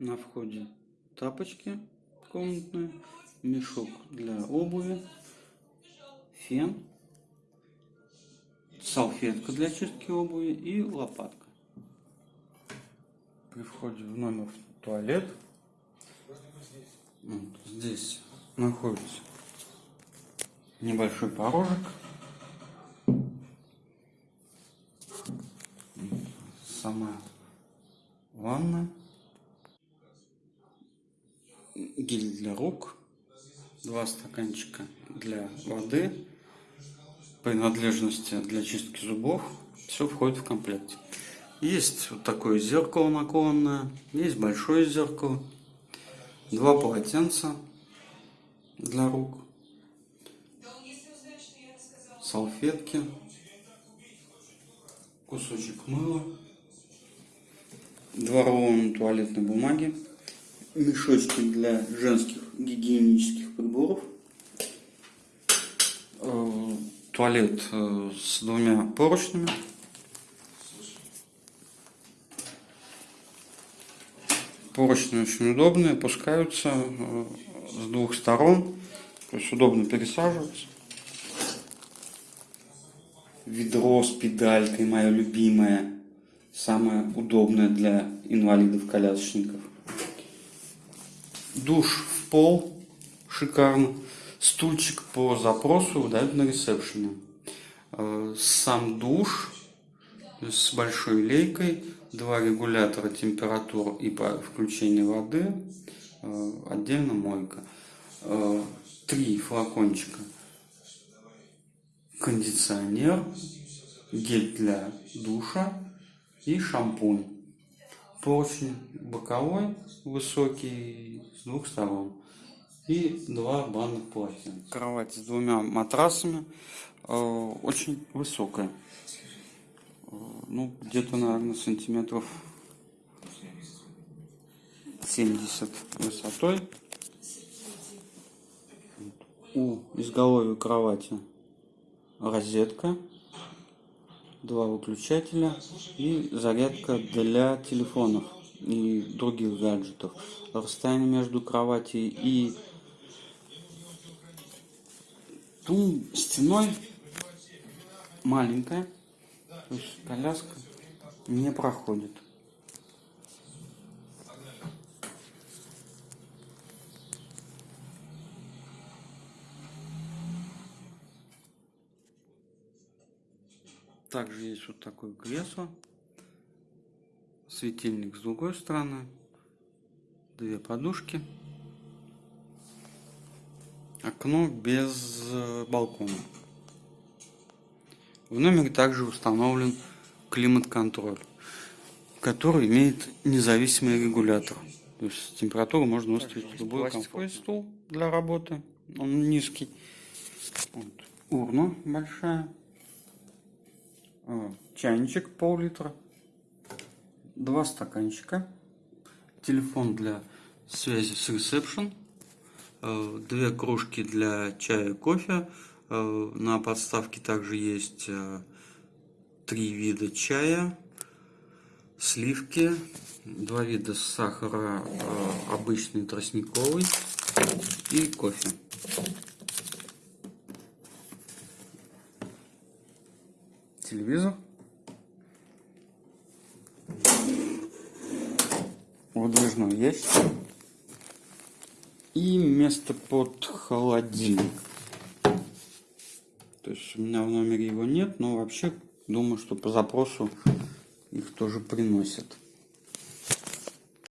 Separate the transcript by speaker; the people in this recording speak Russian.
Speaker 1: На входе тапочки комнатные, мешок для обуви, фен, салфетка для чистки обуви и лопатка. При входе в номер в туалет вот здесь находится небольшой порожек. Сама ванна. Гель для рук. Два стаканчика для воды. Принадлежности для чистки зубов. Все входит в комплект. Есть вот такое зеркало наклонное. Есть большое зеркало. Два полотенца для рук салфетки, кусочек мыла, два рулона туалетной бумаги, мешочки для женских гигиенических приборов, э, туалет э, с двумя поручнями, поручни очень удобные, опускаются э, с двух сторон, то есть удобно пересаживаться. Ведро с педалькой, мое любимое, самое удобное для инвалидов-колясочников. Душ в пол, шикарно. Стульчик по запросу выдают на ресепшене. Э, сам душ с большой лейкой, два регулятора температур и по включению воды, э, отдельно мойка. Э, три флакончика кондиционер, гель для душа и шампунь. Поручень боковой, высокий, с двух сторон. И два банных полотенца. Кровать с двумя матрасами, э, очень высокая. Э, ну, где-то, наверное, сантиметров 70 высотой. У изголовья кровати розетка, два выключателя и зарядка для телефонов и других гаджетов. Расстояние между кровати и тум стеной маленькая, то есть коляска не проходит. Также есть вот такое кресло. Светильник с другой стороны. Две подушки. Окно без э, балкона. В номере также установлен климат-контроль, который имеет независимый регулятор. То есть температуру можно выставить в любой пластиковый стул для работы. Он низкий. Вот. Урна большая чайничек пол-литра, два стаканчика, телефон для связи с ресепшн, э, две кружки для чая и кофе. Э, на подставке также есть э, три вида чая, сливки, два вида сахара, обычный тростниковый и кофе. Телевизор. Выдвижной ящик. И место под холодильник. То есть у меня в номере его нет, но вообще думаю, что по запросу их тоже приносят.